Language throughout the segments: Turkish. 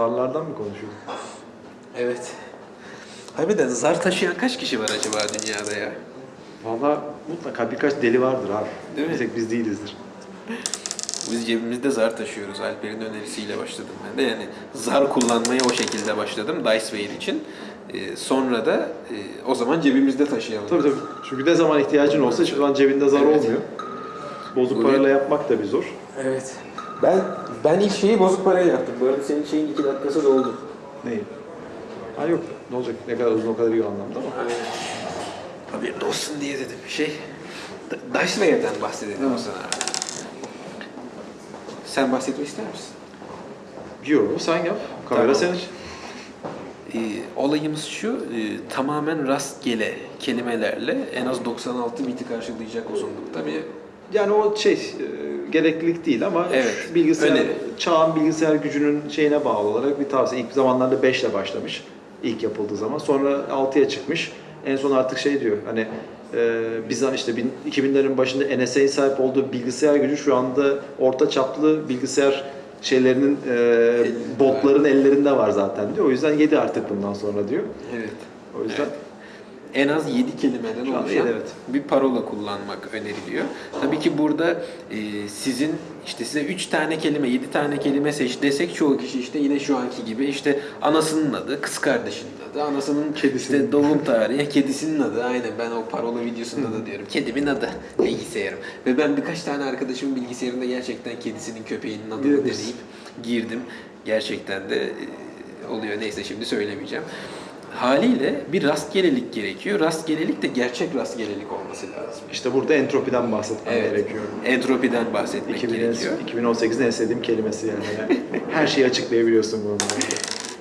Zarlardan mı konuşuyoruz? Evet. Harbiden zar taşıyan kaç kişi var acaba dünyada ya? Valla mutlaka birkaç deli vardır abi. Değil mi? Bir tek biz değilizdir. Biz cebimizde zar taşıyoruz. Alper'in önerisiyle başladım ben de. Yani zar kullanmaya o şekilde başladım Diceware için. Ee, sonra da e, o zaman cebimizde taşıyalım. Tabii tabii. Çünkü ne zaman ihtiyacın olsa hiçbir zaman cebinde zar Evet. olmuyor. Bozuk Bugün- parayla yapmak da bir zor. Evet. Ben ben ilk şeyi bozuk paraya yaptım. Bu arada senin şeyin iki dakikası doldu. Neyi? Ha yok. Ne olacak? Ne kadar uzun o kadar iyi o anlamda ama. Haberin olsun diye dedim. Şey, D- Dicewayer'den bahsedelim o zaman. Sen bahsetmek ister misin? Yok sen yap. Kamera Tamam. senin. Ee, olayımız şu, e, tamamen rastgele kelimelerle en az 96 biti karşılayacak uzunlukta bir Yani o şey e, gereklilik değil ama Evet, bilgisayar öneri. çağın bilgisayar gücünün şeyine bağlı olarak bir tavsiye. İlk zamanlarda 5 ile başlamış. ilk yapıldığı zaman. Sonra 6'ya çıkmış. En son artık şey diyor hani e, biz işte bin- 2000'lerin başında NSA'nin sahip olduğu bilgisayar gücü şu anda orta çaplı bilgisayar şeylerinin e, botların ellerinde var zaten diyor. O yüzden 7 artık bundan sonra diyor. Evet. O yüzden En az 7 kelimeden oluşan evet. bir parola kullanmak öneriliyor. Tabii ki burada e, sizin işte size 3 tane kelime, 7 tane kelime seç desek çoğu kişi işte yine şu anki gibi işte anasının adı, kız kardeşinin adı, anasının Kedisinin. işte doğum tarihi, kedisinin adı. Aynen ben o parola videosunda da diyorum. Kedimin adı bilgisayarım. Ve ben birkaç tane arkadaşımın bilgisayarında gerçekten kedisinin, köpeğinin adını deneyip girdim. Gerçekten de e, oluyor. Neyse şimdi söylemeyeceğim. Haliyle bir rastgelelik gerekiyor. Rastgelelik de gerçek rastgelelik olması lazım. işte burada entropiden bahsetmem Evet. gerekiyor. Entropiden bahsetmek 2000 gerekiyor. 2018'in en sevdiğim kelimesi yani. Her şeyi açıklayabiliyorsun bununla.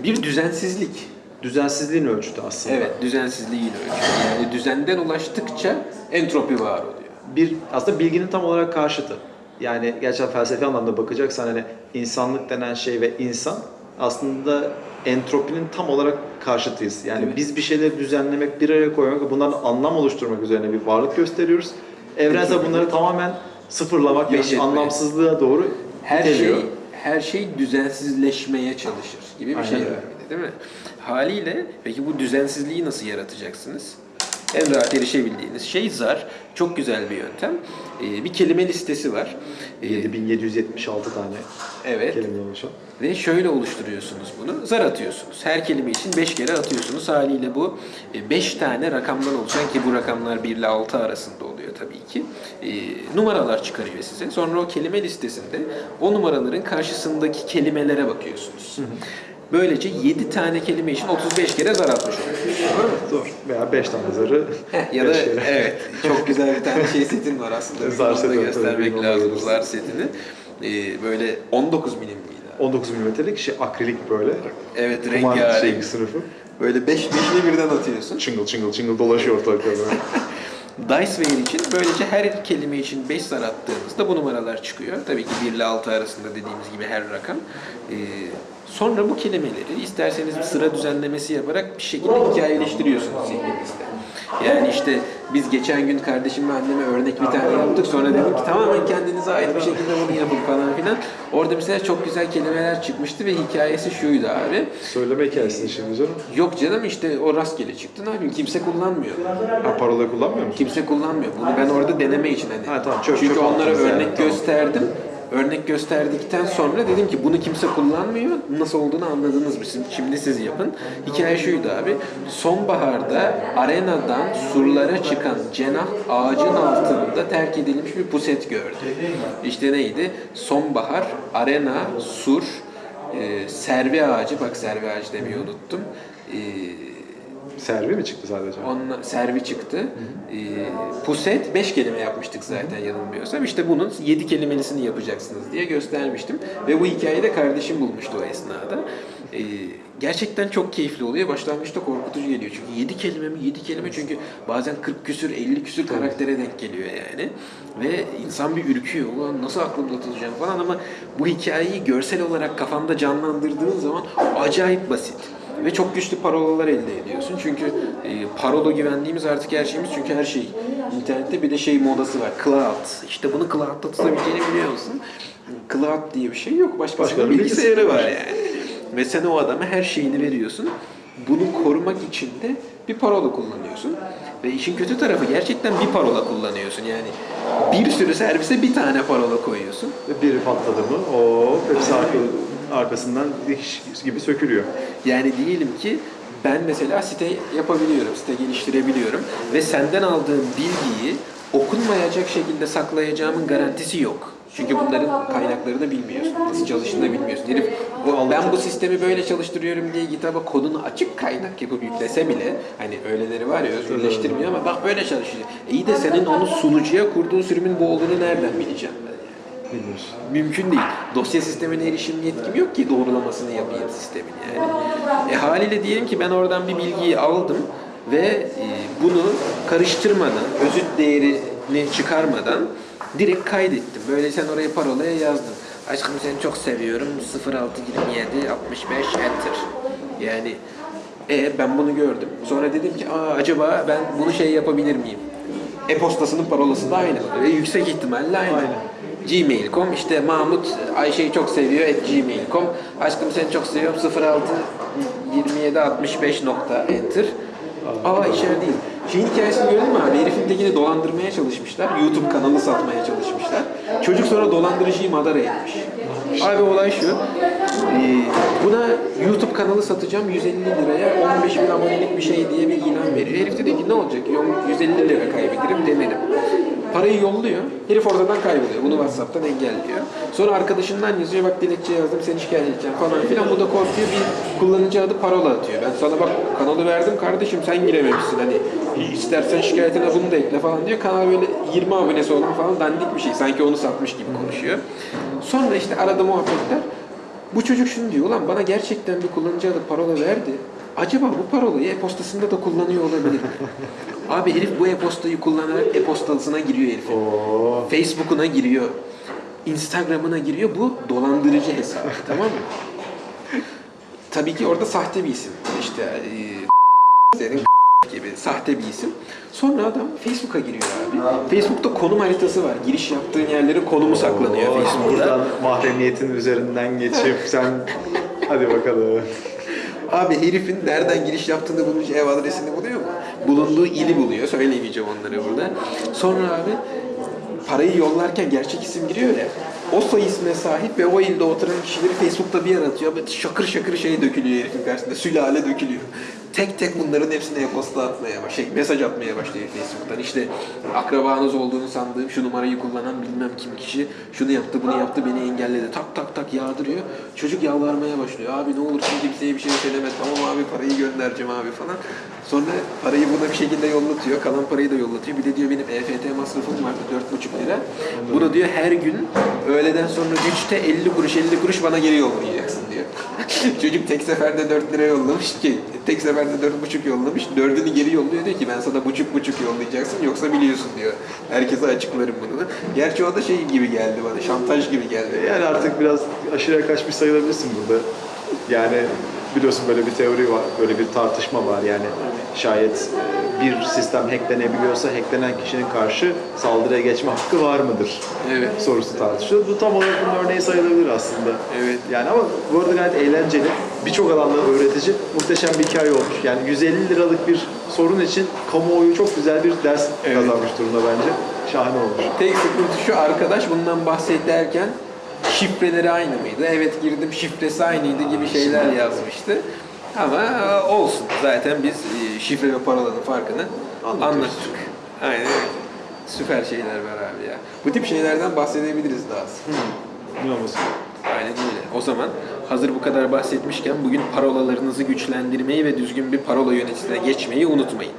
Bir düzensizlik. Düzensizliğin ölçütü aslında. Evet, düzensizliğin ölçüsü. Yani düzenden ulaştıkça entropi var oluyor. Bir aslında bilginin tam olarak karşıtı. Yani gerçekten felsefi anlamda bakacaksan hani insanlık denen şey ve insan aslında entropinin tam olarak karşıtıyız. Yani Evet. biz bir şeyleri düzenlemek, bir araya koymak ve bundan anlam oluşturmak üzerine bir varlık gösteriyoruz. Evrensel bunları tamamen sıfırlamak ve anlamsızlığa doğru Her iteliyor. şey her şey düzensizleşmeye çalışır gibi bir Aynen şey öyle. değil mi? Haliyle peki bu düzensizliği nasıl yaratacaksınız? En rahat erişebildiğiniz şey zar. Çok güzel bir yöntem. Ee, bir kelime listesi var. Ee, 7776 tane evet. kelime oluşan. Ve şöyle oluşturuyorsunuz bunu. Zar atıyorsunuz. Her kelime için 5 kere atıyorsunuz. Haliyle bu 5 tane rakamdan oluşan ki bu rakamlar 1 ile 6 arasında oluyor tabii ki. e, numaralar çıkarıyor size. Sonra o kelime listesinde o numaraların karşısındaki kelimelere bakıyorsunuz. Böylece 7 tane kelime için 35 kere zar atmış oluyorsunuz. Doğru. Veya 5 tane zarı ya da beş kere. evet çok güzel bir tane şey setin var aslında. Zar seti göstermek lazım zar setini. E, böyle 19 milim miydi? 19 milimetrelik şey akrilik böyle. Evet rengarenk. şey sınıfı. Böyle 5 beşli birden atıyorsun. Çıngıl çıngıl çıngıl dolaşıyor ortalıkta böyle. Diceware için böylece her kelime için 5 zar attığınızda bu numaralar çıkıyor. Tabii ki 1 ile 6 arasında dediğimiz gibi her rakam. Ee, sonra bu kelimeleri isterseniz bir sıra düzenlemesi yaparak bir şekilde hikayeleştiriyorsunuz zihninizde. Yani işte biz geçen gün kardeşim ve anneme örnek bir tane yaptık. Sonra dedim ki tamamen kendinize ait bir şekilde bunu yapın falan filan. Orada mesela çok güzel kelimeler çıkmıştı ve hikayesi şuydu abi. Söyleme hikayesini şimdi canım. Yok canım işte o rastgele çıktı ne yapayım kimse kullanmıyor. Ha parola kullanmıyor musun? Kimse kullanmıyor. Bunu ben orada deneme için hani. Ha, tamam, çöp- Çünkü çöp onlara örnek tamam. gösterdim. Örnek gösterdikten sonra dedim ki bunu kimse kullanmıyor. Nasıl olduğunu anladınız mı? Şimdi- siz yapın. Hikaye şuydu abi. Sonbaharda arenadan surlara çıkan cenah ağacın altında terk edilmiş bir puset gördü. İşte neydi? Sonbahar, arena, sur, e, servi ağacı. Bak servi ağacı demeyi unuttum. E, Servi mi çıktı sadece? Onunla servi çıktı. Ee, puset 5 kelime yapmıştık zaten yanılmıyorsam. İşte bunun 7 kelimelisini yapacaksınız diye göstermiştim. Ve bu hikayeyi de kardeşim bulmuştu o esnada. Ee, gerçekten çok keyifli oluyor. Başlangıçta korkutucu geliyor. Çünkü 7 kelime mi? 7 kelime çünkü bazen 40 küsür 50 küsür karaktere denk geliyor yani. Ve insan bir ürküyor. Ulan nasıl aklımda tutacağım falan ama bu hikayeyi görsel olarak kafanda canlandırdığın zaman acayip basit. Ve çok güçlü parolalar elde ediyorsun. Çünkü e, parola güvenliğimiz artık her şeyimiz. Çünkü her şey internette bir de şey modası var. Cloud. İşte bunu cloud'da tutabileceğini biliyor musun? Cloud diye bir şey yok. Başkasının Başkalarının bilgisayarı var yani. Ve sen o adama her şeyini veriyorsun. Bunu korumak için de bir parola kullanıyorsun. Ve işin kötü tarafı gerçekten bir parola kullanıyorsun. Yani bir sürü servise bir tane parola koyuyorsun. Ve biri patladı mı o hepsi arka, arkasından dikiş gibi sökülüyor. Yani diyelim ki ben mesela site yapabiliyorum, site geliştirebiliyorum ve senden aldığım bilgiyi okunmayacak şekilde saklayacağımın garantisi yok. Çünkü bunların kaynaklarını bilmiyorsun. Nasıl çalıştığını bilmiyorsun. Herif o, ben bu sistemi böyle çalıştırıyorum diye GitHub'a kodunu açık kaynak yapıp yüklese bile hani öyleleri var ya özgürleştirmiyor ama bak böyle çalışıyor. İyi de senin onu sunucuya kurduğun sürümün bu olduğunu nereden bileceğim ben yani? Bilmiyorsun. Mümkün değil. Dosya sistemine erişim yetkim yok ki doğrulamasını yapayım sistemin yani. E, haliyle diyelim ki ben oradan bir bilgiyi aldım ve e, bunu karıştırmadan, özüt değerini çıkarmadan direkt kaydettim. Böyle sen oraya parolaya yazdın. Aşkım seni çok seviyorum. 0627 65 enter. Yani e ben bunu gördüm. Sonra dedim ki Aa, acaba ben bunu şey yapabilir miyim? E-postasının parolası da aynı. Ve yüksek ihtimalle aynı. Aynen. Gmail.com işte Mahmut Ayşe'yi çok seviyor at gmail.com Aşkım seni çok seviyorum 06 27 65 nokta enter Aa içeride değil. Şeyin hikayesini gördün mü abi? Herifin tekini dolandırmaya çalışmışlar. YouTube kanalı satmaya çalışmışlar. Çocuk sonra dolandırıcıyı madara etmiş. Abi olay şu. ee, buna YouTube kanalı satacağım 150 liraya 15 bin abonelik bir şey diye bir ilan veriyor. Herif dedi ki ne olacak? 150 lira kaybederim demedim. Parayı yolluyor. Herif oradan kayboluyor. Bunu WhatsApp'tan engelliyor. Sonra arkadaşından yazıyor. Bak dilekçe yazdım seni şikayet edeceğim falan filan. Bu da korkuyor. Bir kullanıcı adı parola atıyor. Ben sana bak kanalı verdim kardeşim sen girememişsin. Hani istersen şikayetine bunu da ekle falan diyor. Kanal böyle 20 abonesi olan falan dandik bir şey. Sanki onu satmış gibi konuşuyor. Sonra işte arada muhabbetler. Bu çocuk şunu diyor. Ulan bana gerçekten bir kullanıcı adı parola verdi. Acaba bu parolayı e-postasında da kullanıyor olabilir mi? Abi herif bu e-postayı kullanarak e-postasına giriyor herif. Oo. Facebook'una giriyor. Instagram'ına giriyor. Bu dolandırıcı hesabı tamam mı? Tabii ki orada sahte bir isim. İşte e, senin sahte bir isim. Sonra adam Facebook'a giriyor abi. Facebook'ta konum haritası var. Giriş yaptığın yerlerin konumu saklanıyor Oo, Facebook'ta. Buradan mahremiyetin üzerinden geçip sen hadi bakalım. Abi herifin nereden giriş yaptığını bulmuş, ev adresini buluyor mu? Bulunduğu ili buluyor. Söylemeyeceğim onları burada. Sonra abi parayı yollarken gerçek isim giriyor ya. O soy isme sahip ve o ilde oturan kişileri Facebook'ta bir yaratıyor. Böyle şakır şakır şey dökülüyor herifin karşısında. Sülale dökülüyor. Tek tek bunların hepsine e-posta atmaya başlıyor. Şey, mesaj atmaya başlıyor Facebook'tan. İşte akrabanız olduğunu sandığım şu numarayı kullanan bilmem kim kişi şunu yaptı bunu yaptı beni engelledi. Tak tak tak yağdırıyor. Çocuk yalvarmaya başlıyor. Abi ne olursun kimseye bir şey söyleme. Tamam abi parayı göndereceğim abi falan. Sonra parayı buna bir şekilde yollatıyor. Kalan parayı da yollatıyor. Bir de diyor benim EFT masrafım vardı 4,5 lira. Bunu diyor her gün öğleden sonra 3'te 50 kuruş 50 kuruş bana geri yollayacaksın diyor. Çocuk tek seferde 4 lira yollamış ki tek seferde 4,5 yollamış. Dördünü geri yolluyor diyor ki ben sana buçuk buçuk yollayacaksın yoksa biliyorsun diyor. Herkese açıklarım bunu. Gerçi o da şey gibi geldi bana şantaj gibi geldi. Yani artık biraz aşırıya kaçmış sayılabilirsin burada. Yani biliyorsun böyle bir teori var, böyle bir tartışma var yani. Şayet bir sistem hacklenebiliyorsa hacklenen kişinin karşı saldırıya geçme hakkı var mıdır? Evet. Sorusu tartışılıyor. Bu tam olarak bunun örneği sayılabilir aslında. Evet. Yani ama bu arada gayet eğlenceli. Birçok alanda öğretici, muhteşem bir hikaye olmuş. Yani 150 liralık bir sorun için kamuoyu çok güzel bir ders Evet. kazanmış durumda bence. Şahane olmuş. Tek sıkıntı şu arkadaş bundan bahsederken şifreleri aynı mıydı? Evet girdim şifresi aynıydı gibi şeyler yazmıştı. Ama e, olsun. Zaten biz e, şifre ve parolanın farkını Anlatıyoruz. anlattık. Aynen öyle. Süper şeyler var abi ya. Bu tip şeylerden bahsedebiliriz daha az. Ne olmasın? Aynen öyle. O zaman hazır bu kadar bahsetmişken bugün parolalarınızı güçlendirmeyi ve düzgün bir parola yöneticisine geçmeyi unutmayın.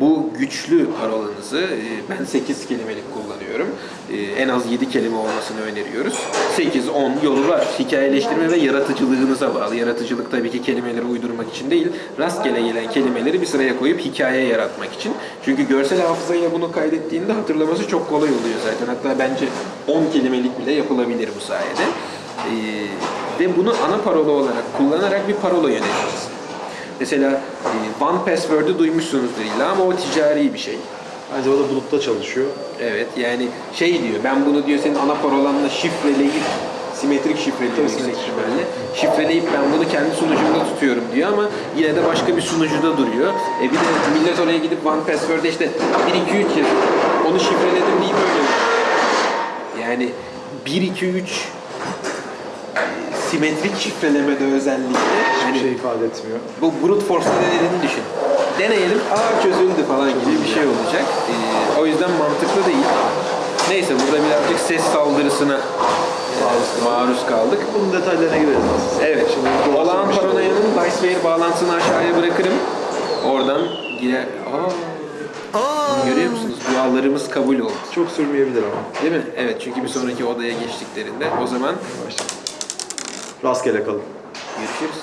Bu güçlü parolanızı e, ben 8 kelimelik kullanıyorum. E, En az 7 kelime olmasını öneriyoruz. 8-10 yolu var. Hikayeleştirme ve yaratıcılığınıza bağlı. Yaratıcılık tabii ki kelimeleri uydurmak için değil, rastgele gelen kelimeleri bir sıraya koyup hikaye yaratmak için. Çünkü görsel hafızayla bunu kaydettiğinde hatırlaması çok kolay oluyor zaten. Hatta bence 10 kelimelik bile yapılabilir bu sayede. Ee, ve bunu ana parola olarak kullanarak bir parola yöneticisi. Mesela e, One Password'ı duymuşsunuzdur illa ama o ticari bir şey. Bence o da bulutta çalışıyor. Evet yani şey diyor ben bunu diyor senin ana parolanla şifreleyip simetrik Tabii, yüksek. Şifreleyip ben bunu kendi sunucumda tutuyorum diyor ama yine de başka bir sunucuda duruyor. E bir de millet oraya gidip One Password'e işte 1 2 3 yazıyor. Onu şifreledim deyip öyle. Yani 1 2 3 simetrik şifrelemede özellikle Hiçbir hani şey ifade etmiyor. bu brute force'la denediğini düşün. Deneyelim, aa çözüldü falan gibi bir şey olacak. Ee, o yüzden mantıklı değil. Neyse burada birazcık ses saldırısına e, maruz kaldık. Bunun detaylarına gireriz aslında. Evet, Şimdi Olağan Paranoya'nın Diceware bağlantısını aşağıya bırakırım. Oradan girer. Aa, görüyor musunuz? Dualarımız kabul oldu. Çok sürmeyebilir ama. Değil mi? Evet, çünkü bir sonraki odaya geçtiklerinde o zaman Başlayalım. Rastgele kalın. görüşürüz.